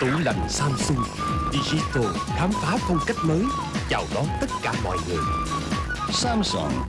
Tủ lạnh Samsung Digital khám phá phong cách mới, chào đón tất cả mọi người. Samsung